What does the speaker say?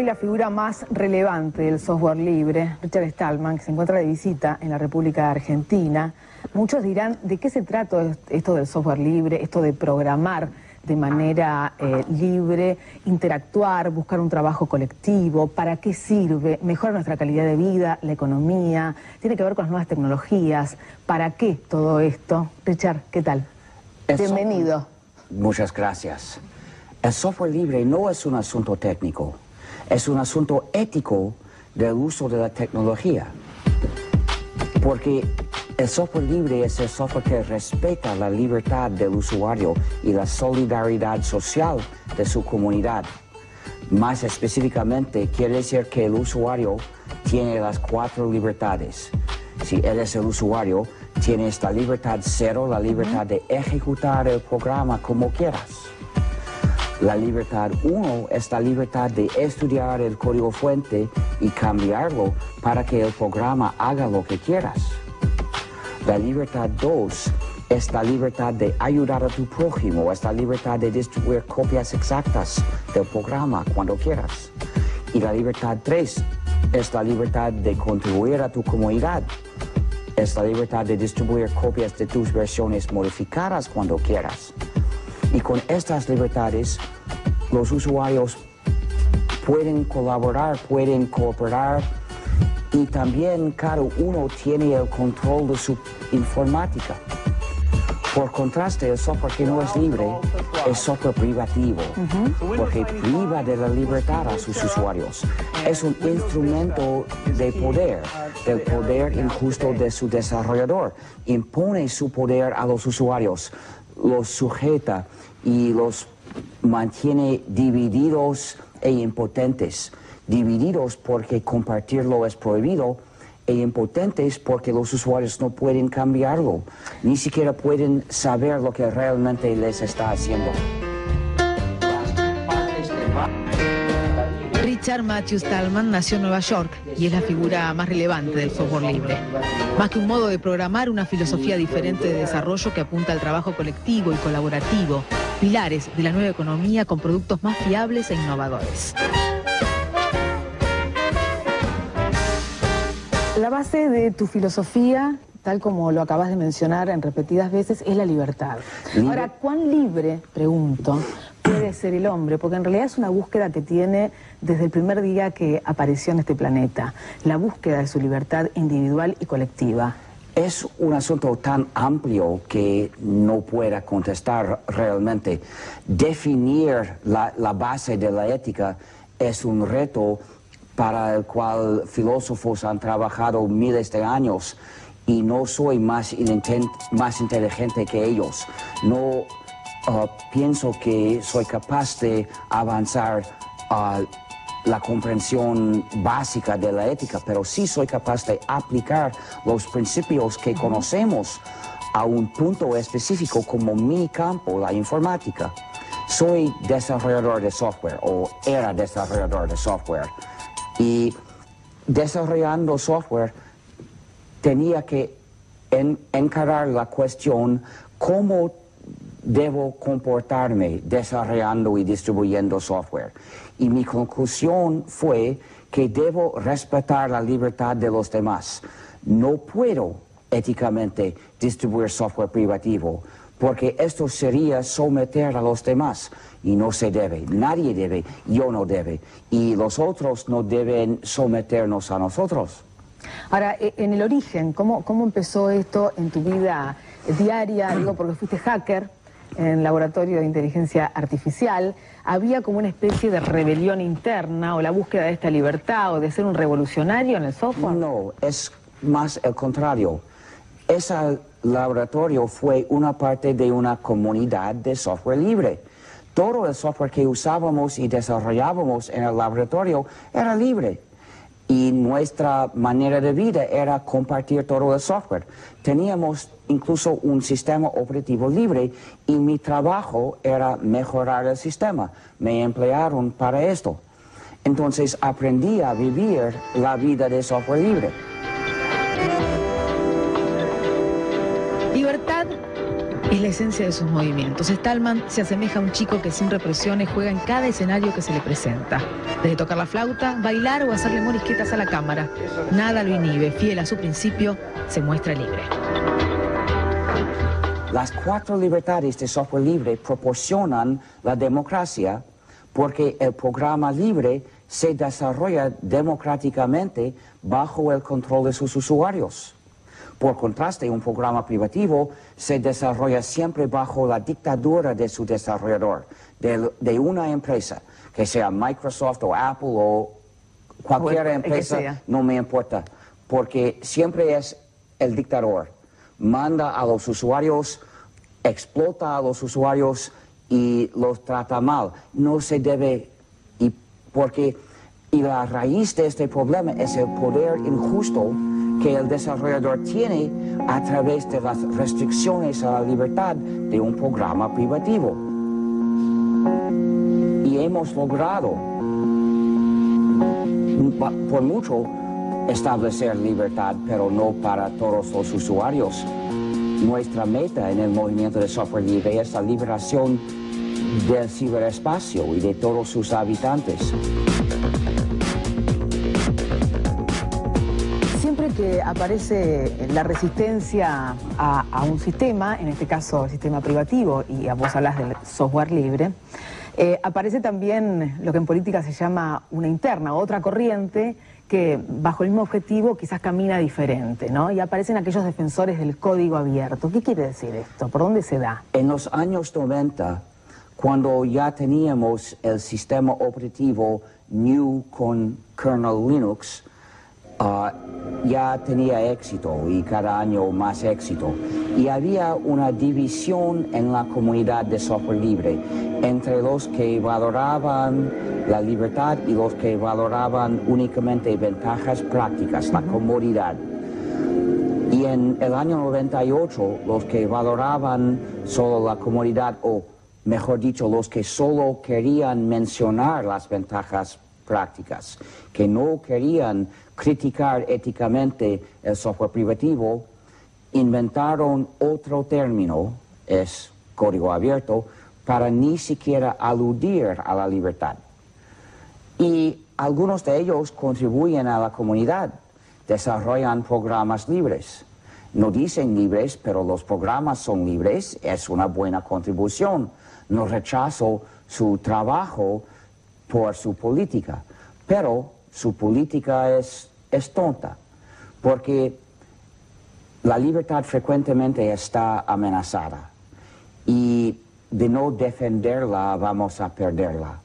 hoy la figura más relevante del software libre, Richard Stallman, que se encuentra de visita en la República Argentina. Muchos dirán, ¿de qué se trata esto del software libre, esto de programar de manera eh, libre, interactuar, buscar un trabajo colectivo? ¿Para qué sirve? ¿Mejora nuestra calidad de vida, la economía? ¿Tiene que ver con las nuevas tecnologías? ¿Para qué todo esto? Richard, ¿qué tal? Bienvenido. Muchas gracias. El software libre no es un asunto técnico, es un asunto ético del uso de la tecnología. Porque el software libre es el software que respeta la libertad del usuario y la solidaridad social de su comunidad. Más específicamente, quiere decir que el usuario tiene las cuatro libertades. Si él es el usuario, tiene esta libertad cero, la libertad de ejecutar el programa como quieras. La libertad 1 es la libertad de estudiar el código fuente y cambiarlo para que el programa haga lo que quieras. La libertad 2 es la libertad de ayudar a tu prójimo, es la libertad de distribuir copias exactas del programa cuando quieras. Y la libertad 3 es la libertad de contribuir a tu comunidad, es la libertad de distribuir copias de tus versiones modificadas cuando quieras. Y con estas libertades, los usuarios pueden colaborar, pueden cooperar y también cada uno tiene el control de su informática. Por contraste, el software que no es libre es software privativo, porque priva de la libertad a sus usuarios. Es un instrumento de poder, del poder injusto de su desarrollador. Impone su poder a los usuarios, los sujeta y los mantiene divididos e impotentes. Divididos porque compartirlo es prohibido e impotentes porque los usuarios no pueden cambiarlo, ni siquiera pueden saber lo que realmente les está haciendo. Richard Matthew Stallman nació en Nueva York y es la figura más relevante del software libre. Más que un modo de programar, una filosofía diferente de desarrollo que apunta al trabajo colectivo y colaborativo, pilares de la nueva economía con productos más fiables e innovadores. La base de tu filosofía, tal como lo acabas de mencionar en repetidas veces, es la libertad. Ahora, ¿cuán libre, pregunto, ser el hombre, porque en realidad es una búsqueda que tiene desde el primer día que apareció en este planeta, la búsqueda de su libertad individual y colectiva. Es un asunto tan amplio que no pueda contestar realmente. Definir la, la base de la ética es un reto para el cual filósofos han trabajado miles de años y no soy más, más inteligente que ellos. No Uh, pienso que soy capaz de avanzar a la comprensión básica de la ética, pero sí soy capaz de aplicar los principios que conocemos a un punto específico como mi campo, la informática. Soy desarrollador de software o era desarrollador de software y desarrollando software tenía que encarar la cuestión cómo debo comportarme desarrollando y distribuyendo software. Y mi conclusión fue que debo respetar la libertad de los demás. No puedo éticamente distribuir software privativo porque esto sería someter a los demás y no se debe, nadie debe, yo no debe y los otros no deben someternos a nosotros. Ahora, e, en el origen, ¿cómo, cómo empezó esto en tu vida diaria? Digo, porque fuiste hacker, en el laboratorio de inteligencia artificial, había como una especie de rebelión interna o la búsqueda de esta libertad o de ser un revolucionario en el software? No, es más el contrario. Ese laboratorio fue una parte de una comunidad de software libre. Todo el software que usábamos y desarrollábamos en el laboratorio era libre y nuestra manera de vida era compartir todo el software. Teníamos incluso un sistema operativo libre y mi trabajo era mejorar el sistema. Me emplearon para esto. Entonces aprendí a vivir la vida de software libre. Es la esencia de sus movimientos. Stallman se asemeja a un chico que sin represiones juega en cada escenario que se le presenta. Desde tocar la flauta, bailar o hacerle morisquetas a la cámara. Nada lo inhibe, fiel a su principio, se muestra libre. Las cuatro libertades de software libre proporcionan la democracia porque el programa libre se desarrolla democráticamente bajo el control de sus usuarios. Por contraste, un programa privativo se desarrolla siempre bajo la dictadura de su desarrollador, de, una empresa, que sea Microsoft o Apple o cualquier empresa, no me importa, porque siempre es el dictador manda a los usuarios, explota a los usuarios y los trata mal. No se debe, y porque y la raíz de este problema es el poder injusto que el desarrollador tiene a través de las restricciones a la libertad de un programa privativo. Y hemos logrado, por mucho, establecer libertad, pero no para todos los usuarios. Nuestra meta en el movimiento de software libre es la liberación del ciberespacio y de todos sus habitantes. Aparece la resistencia a, un sistema, en este caso el sistema privativo, y vos hablas del software libre, eh, aparece también lo que en política se llama una interna, otra corriente que bajo el mismo objetivo quizás camina diferente, ¿no? Y aparecen aquellos defensores del código abierto. ¿Qué quiere decir esto? ¿Por dónde se da? En los años 90, cuando ya teníamos el sistema operativo New con kernel Linux, ah, ya tenía éxito y cada año más éxito. Y había una división en la comunidad de software libre entre los que valoraban la libertad y los que valoraban únicamente ventajas prácticas, la comodidad. Y en el año 98, los que valoraban solo la comodidad, o mejor dicho, los que solo querían mencionar las ventajas prácticas, que no querían criticar éticamente el software privativo, inventaron otro término, es código abierto, para ni siquiera aludir a la libertad. Y algunos de ellos contribuyen a la comunidad, desarrollan programas libres. No dicen libres, pero los programas son libres, es una buena contribución. No rechazo su trabajo por su política, pero su política es, es tonta, porque la libertad frecuentemente está amenazada y de no defenderla vamos a perderla.